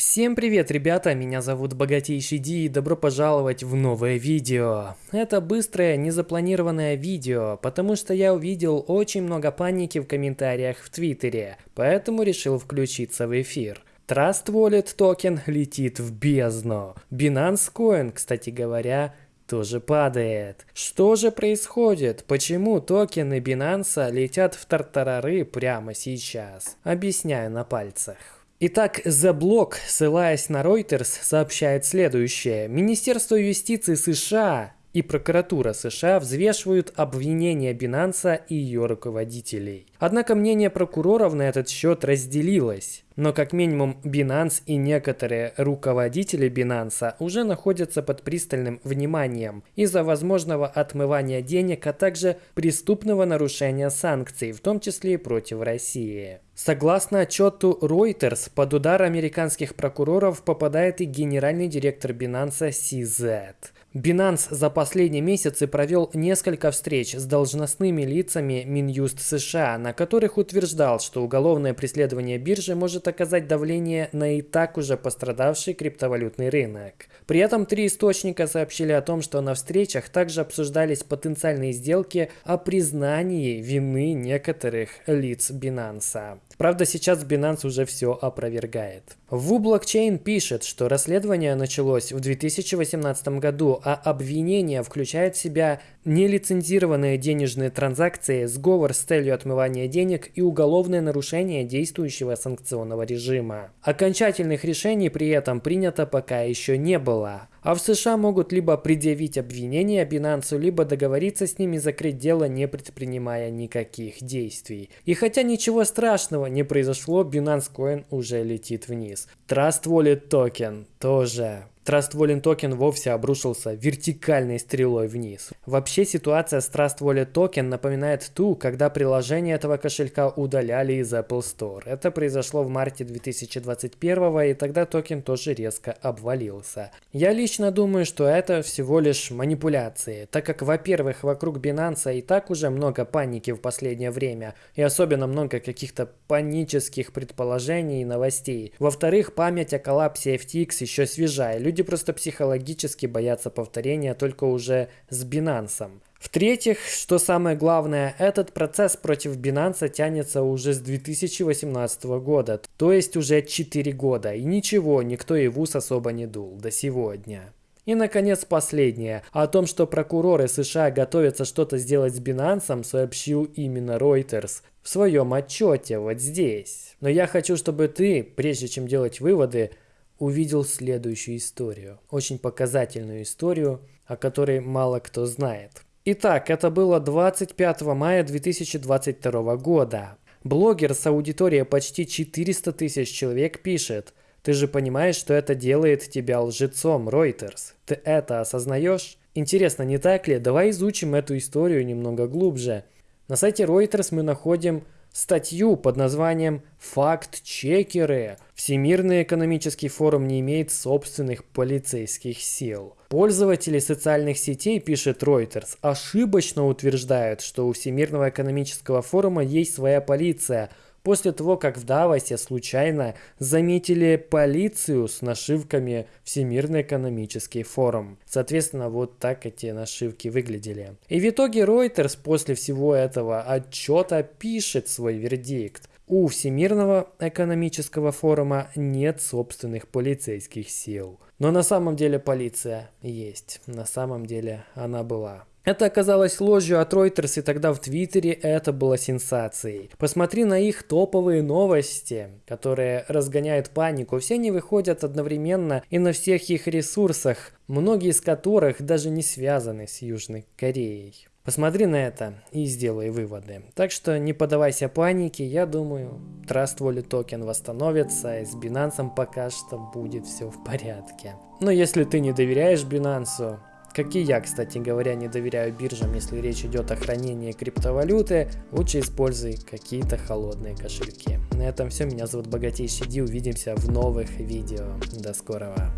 Всем привет, ребята, меня зовут Богатейший Ди и добро пожаловать в новое видео. Это быстрое, незапланированное видео, потому что я увидел очень много паники в комментариях в Твиттере, поэтому решил включиться в эфир. Trust Wallet токен летит в бездну. Binance Coin, кстати говоря, тоже падает. Что же происходит? Почему токены Binance летят в тартарары прямо сейчас? Объясняю на пальцах. Итак, The Block, ссылаясь на Reuters, сообщает следующее. Министерство юстиции США и прокуратура США взвешивают обвинения Binance и ее руководителей. Однако мнение прокуроров на этот счет разделилось. Но как минимум Binance и некоторые руководители Binance уже находятся под пристальным вниманием из-за возможного отмывания денег, а также преступного нарушения санкций, в том числе и против России. Согласно отчету Reuters, под удар американских прокуроров попадает и генеральный директор Binance CZ. Binance за последние месяцы провел несколько встреч с должностными лицами Минюст США, на которых утверждал, что уголовное преследование биржи может оказать давление на и так уже пострадавший криптовалютный рынок. При этом три источника сообщили о том, что на встречах также обсуждались потенциальные сделки о признании вины некоторых лиц Binance. Правда, сейчас Binance уже все опровергает. Wu Blockchain пишет, что расследование началось в 2018 году, а обвинение включает в себя нелицензированные денежные транзакции, сговор с целью отмывания денег и уголовное нарушение действующего санкционного режима. Окончательных решений при этом принято пока еще не было. А в США могут либо предъявить обвинение Binance, либо договориться с ними закрыть дело, не предпринимая никаких действий. И хотя ничего страшного не произошло, Binance Coin уже летит вниз. Trust Wallet токен тоже. Trust Wallet токен вовсе обрушился вертикальной стрелой вниз. Вообще ситуация с Trust Wallet токен напоминает ту, когда приложение этого кошелька удаляли из Apple Store. Это произошло в марте 2021 и тогда токен тоже резко обвалился. Я лично думаю, что это всего лишь манипуляции, так как, во-первых, вокруг Binance и так уже много паники в последнее время, и особенно много каких-то панических предположений и новостей. Во-вторых, память о коллапсе FTX еще свежая, люди просто психологически боятся повторения только уже с Binance. В-третьих, что самое главное, этот процесс против Binance тянется уже с 2018 года, то есть уже 4 года, и ничего, никто и в особо не дул до сегодня. И, наконец, последнее. О том, что прокуроры США готовятся что-то сделать с Binance, сообщил именно Reuters в своем отчете вот здесь. Но я хочу, чтобы ты, прежде чем делать выводы, увидел следующую историю. Очень показательную историю, о которой мало кто знает. Итак, это было 25 мая 2022 года. Блогер с аудиторией почти 400 тысяч человек пишет «Ты же понимаешь, что это делает тебя лжецом, Reuters? Ты это осознаешь?» Интересно, не так ли? Давай изучим эту историю немного глубже. На сайте Reuters мы находим статью под названием «Факт-чекеры. Всемирный экономический форум не имеет собственных полицейских сил». Пользователи социальных сетей, пишет Reuters, ошибочно утверждают, что у Всемирного экономического форума есть своя полиция – после того, как в Давосе случайно заметили полицию с нашивками Всемирный экономический форум. Соответственно, вот так эти нашивки выглядели. И в итоге Reuters после всего этого отчета пишет свой вердикт. У Всемирного экономического форума нет собственных полицейских сил. Но на самом деле полиция есть. На самом деле она была. Это оказалось ложью от Reuters, и тогда в Твиттере это было сенсацией. Посмотри на их топовые новости, которые разгоняют панику. Все они выходят одновременно и на всех их ресурсах, многие из которых даже не связаны с Южной Кореей. Посмотри на это и сделай выводы. Так что не поддавайся панике, я думаю, Trust Wallet токен восстановится, и с Binance пока что будет все в порядке. Но если ты не доверяешь Binance, как и я, кстати говоря, не доверяю биржам, если речь идет о хранении криптовалюты, лучше используй какие-то холодные кошельки. На этом все, меня зовут Богатейший Ди, увидимся в новых видео. До скорого.